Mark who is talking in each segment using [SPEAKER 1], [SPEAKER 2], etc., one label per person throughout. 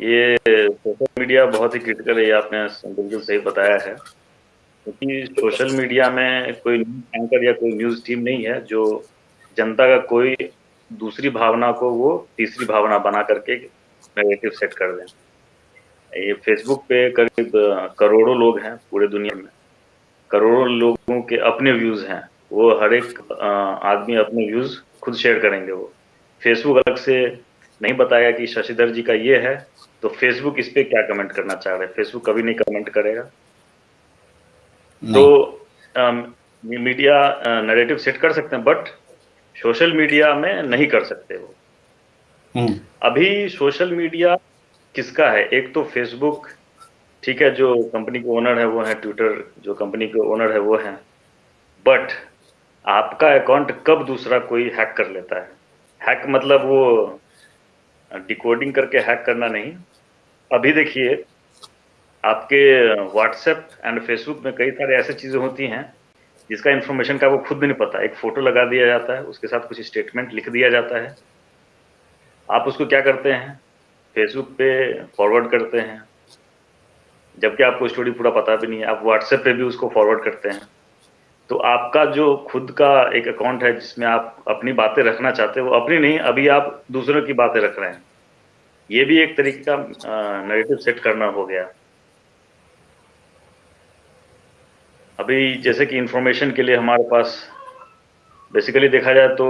[SPEAKER 1] ये social media बहुत ही critical है, ये आपने बिल्कुल सही बताया है। क्योंकि सोशल मीडिया में कोई न्यूज़ एंकर या कोई न्यूज़ टीम नहीं है, जो जनता का कोई दूसरी भावना को वो तीसरी भावना बना करके नेगेटिव सेट कर दें। ये फेसबुक पे करीब करोड़ों लोग हैं पूरे दुनिया में। करोड़ों लोगों के अपने व्यूज़ हैं। वो हर एक आदमी अपने व्यूज़ खुद शेयर करेंगे वो। फेसबुक अलग से नहीं बताया कि शशिधर जी का ये है तो फेसबुक इस पे क्या कमेंट करना चाह रहे हैं? फेसबुक कभी नहीं कमेंट करेगा। तो मीडिया नैरेटिव सेट कर सकते हैं बट सोशल मीडिया में नहीं कर सकते वो। हम्म। अभी सोशल मीडिया किसका है? एक तो फेसबुक ठीक है जो कंपनी के ओनर है वो है ट्विटर जो कंपनी के ओनर है वो है। बट आपका अकाउंट कब दूसरा कोई हैक कर लेता है? हैक मतलब वो डिकोडिंग करके हैक करना नहीं। अभी देखिए, आपके व्हाट्सएप एंड फेसबुक में कई सारे ऐसे चीज़ें होती हैं, जिसका इन्फॉर्मेशन का वो खुद भी नहीं पता। एक फ़ोटो लगा दिया जाता है, उसके साथ कुछ स्टेटमेंट लिख दिया जाता है। आप उसको क्या करते हैं? फेसबुक पे फॉरवर्ड करते हैं। जबकि आपको स्टोरी पूरा पता भी नहीं है, आप व्हाट्सएप पे भी उसको फॉरवर्ड करते हैं। तो आपका जो खुद का एक अकाउंट है जिसमें आप अपनी बातें रखना चाहते हो अपनी नहीं, अभी आप दूसरों की बातें रख रहे हैं। ये भी एक तरीके का नेगेटिव सेट करना हो गया। अभी जैसे कि इंफॉर्मेशन के लिए हमारे पास बेसिकली देखा जाए तो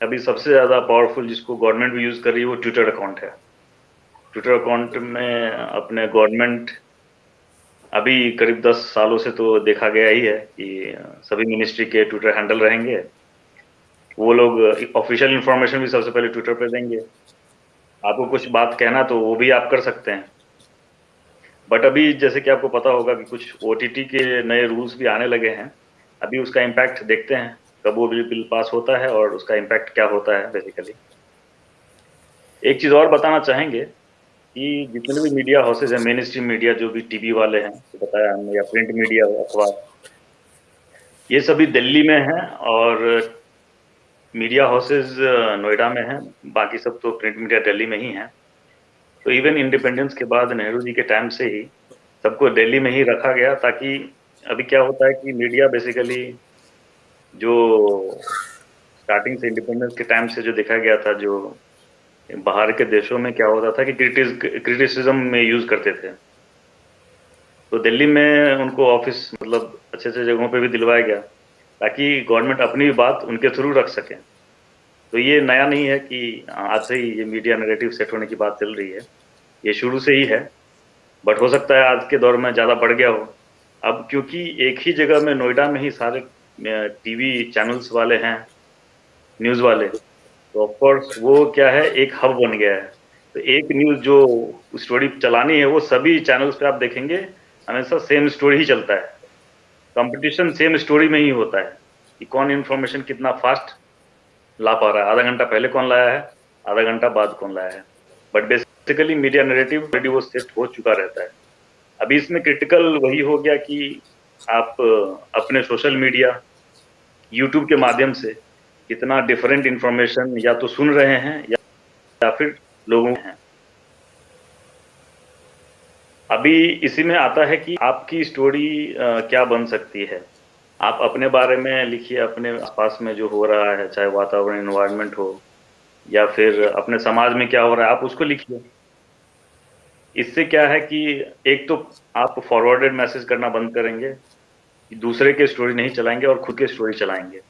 [SPEAKER 1] अभी सबसे ज़्यादा पावरफुल जिसको गवर्नमेंट भी यूज़ कर रही है, वो ट्विटर अकाउंट है। ट्विटर अकाउंट में अपने गवर्नमेंट अभी करीब दस सालों से तो देखा गया ही है कि सभी मिनिस्ट्री के ट्विटर हैंडल रहेंगे। वो लोग ऑफिशियल इंफॉर्मेशन भी सबसे पहले ट्विटर पर देंगे। आपको कुछ बात कहना तो वो भी आप कर सकते हैं। बट अभी जैसे कि आपको पता होगा कि कुछ ओटीटी के नए रूल्स भी आने लगे हैं। अभी उसका इम्पैक्ट देखते हैं, कब वो बिल बिल पास होता है और उसका इम्पैक्ट क्या होता है बेसिकली एक चीज़ और बताना चाहेंगे कि जितने भी मीडिया हाउसेज हैं मेन स्ट्रीम मीडिया जो भी टीवी वाले हैं तो बताया हमने, या प्रिंट मीडिया अखबार ये सभी दिल्ली में हैं और मीडिया हाउसेज नोएडा में हैं। बाकी सब तो प्रिंट मीडिया दिल्ली में ही हैं। तो इवन इंडिपेंडेंस के बाद नेहरू जी के टाइम से ही सबको दिल्ली में ही रखा गया, ताकि अभी क्या होता है कि मीडिया बेसिकली जो स्टार्टिंग से इंडिपेंडेंस के टाइम से जो देखा गया था, जो बाहर के देशों में क्या होता था कि क्रिटिसिज्म में यूज़ करते थे। तो दिल्ली में उनको ऑफ़िस मतलब अच्छे अच्छे जगहों पे भी दिलवाया गया, ताकि गवर्नमेंट अपनी भी बात उनके थ्रू रख सके। तो ये नया नहीं है कि आज से ही ये मीडिया नेगेटिव सेट होने की बात चल रही है। ये शुरू से ही है बट हो सकता है आज के दौर में ज़्यादा बढ़ गया हो। अब क्योंकि एक ही जगह में नोएडा में ही सारे टीवी चैनल्स वाले हैं न्यूज़ वाले तो ऑफकोर्स वो क्या है, एक हब बन गया है। तो एक न्यूज़ जो स्टोरी चलानी है, वो सभी चैनल्स पे आप देखेंगे, हमेशा सेम स्टोरी ही चलता है। कंपटीशन सेम स्टोरी में ही होता है कि कौन इन्फॉर्मेशन कितना फास्ट ला पा रहा है। आधा घंटा पहले कौन लाया है, आधा घंटा बाद कौन लाया है। But basically media narrative already वो सेट हो चुका रहता है। अभी इसमें क्रिटिकल वही हो गया कि आप, अपने सोशल मीडिया यूट्यूब के माध्यम से कितना डिफरेंट इंफॉर्मेशन या तो सुन रहे हैं या, या फिर लोगों हैं। अभी इसी में आता है कि आपकी स्टोरी क्या बन सकती है? आप अपने बारे में लिखिए अपने आसपास में जो हो रहा है चाहे वातावरण इन्वायरमेंट हो या फिर अपने समाज में क्या हो रहा है आप उसको लिखिए। इससे क्या है कि एक तो आप फॉरवर्डेड मैसेज करना बंद करेंगे दूसरे के स्टोरी नहीं चलाएँगे और खुद के स्टोरी चलाएँगे।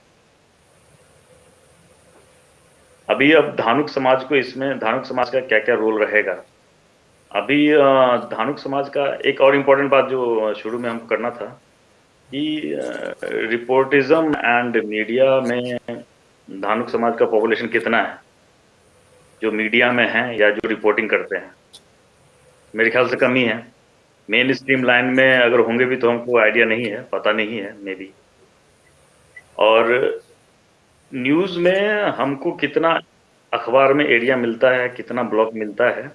[SPEAKER 1] अभी अब धानुक समाज को इसमें, धानुक समाज का क्या क्या रोल रहेगा? अभी धानुक समाज का एक और इम्पोर्टेंट बात जो शुरू में हमको करना था कि रिपोर्टिज्म एंड मीडिया में धानुक समाज का पॉपुलेशन कितना है? जो मीडिया में है या जो रिपोर्टिंग करते हैं? मेरे ख्याल से कम ही। मेन स्ट्रीम लाइन में अगर होंगे भी तो हमको आइडिया नहीं है, पता नहीं है मे बी और न्यूज़ में हमको कितना अखबार में एरिया मिलता है, कितना ब्लॉक मिलता है,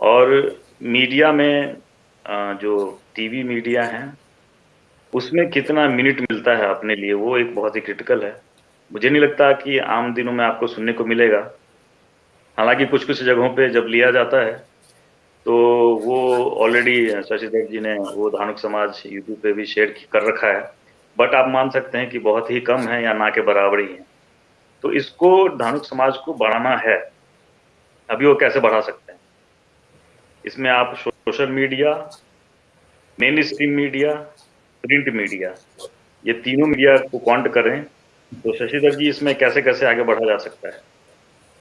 [SPEAKER 1] और मीडिया में जो टीवी मीडिया है, उसमें कितना मिनट मिलता है अपने लिए, वो एक बहुत ही क्रिटिकल है। मुझे नहीं लगता कि आम दिनों में आपको सुनने को मिलेगा। हालाँकि कुछ कुछ जगहों पे जब लिया जाता है तो वो ऑलरेडी शशिधर जी ने, वो धानुक समाज यूट्यूब पे भी शेयर कर रखा है। बट आप मान सकते हैं कि बहुत ही कम है या ना के बराबर ही है। तो इसको धानुक समाज को बढ़ाना है। अभी वो कैसे बढ़ा सकते हैं? इसमें आप social media, main stream media, print media, ये तीनों मीडिया को कॉन्ट करें तो शशिधर जी इसमें कैसे कैसे आगे बढ़ा जा सकता है?